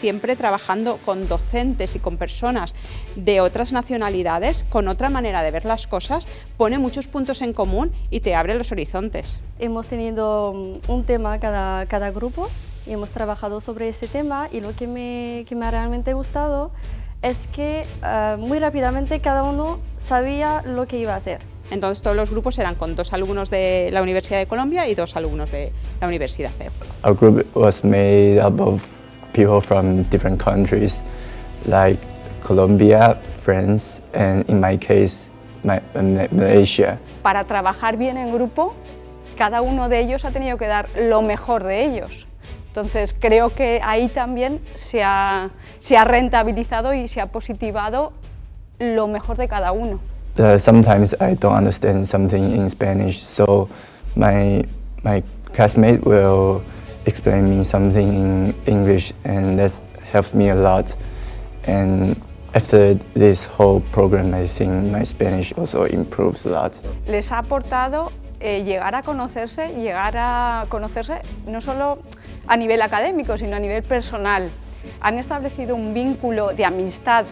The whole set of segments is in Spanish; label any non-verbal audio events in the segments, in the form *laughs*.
siempre trabajando con docentes y con personas de otras nacionalidades, con otra manera de ver las cosas, pone muchos puntos en común y te abre los horizontes. Hemos tenido mm, un tema cada, cada grupo y hemos trabajado sobre ese tema y lo que me, que me ha realmente gustado es que eh, muy rápidamente cada uno sabía lo que iba a hacer. Entonces todos los grupos eran con dos alumnos de la Universidad de Colombia y dos alumnos de la Universidad de Our group was made up of people from different countries like Colombia, France and in my case Malaysia. Para trabajar bien en grupo, cada uno de ellos ha tenido que dar lo mejor de ellos. Entonces creo que ahí también se ha, se ha rentabilizado y se ha positivado lo mejor de cada uno. Uh, sometimes I don't understand something in Spanish, so my, my classmate will explain me something in English and that helps me a lot. And after this whole program, I think my Spanish also improves a lot. Les ha aportado eh, llegar a conocerse, llegar a conocerse no solo a nivel académico, sino a nivel personal. Han establecido un vínculo de amistad,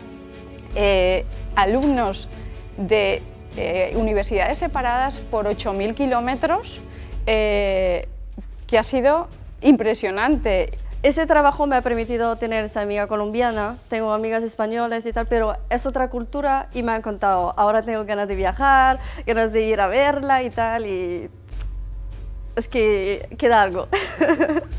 eh, alumnos de eh, universidades separadas por 8.000 kilómetros, que ha sido impresionante. Ese trabajo me ha permitido tener esa amiga colombiana, tengo amigas españolas y tal, pero es otra cultura y me han contado, ahora tengo ganas de viajar, ganas de ir a verla y tal, y es que queda algo. *laughs*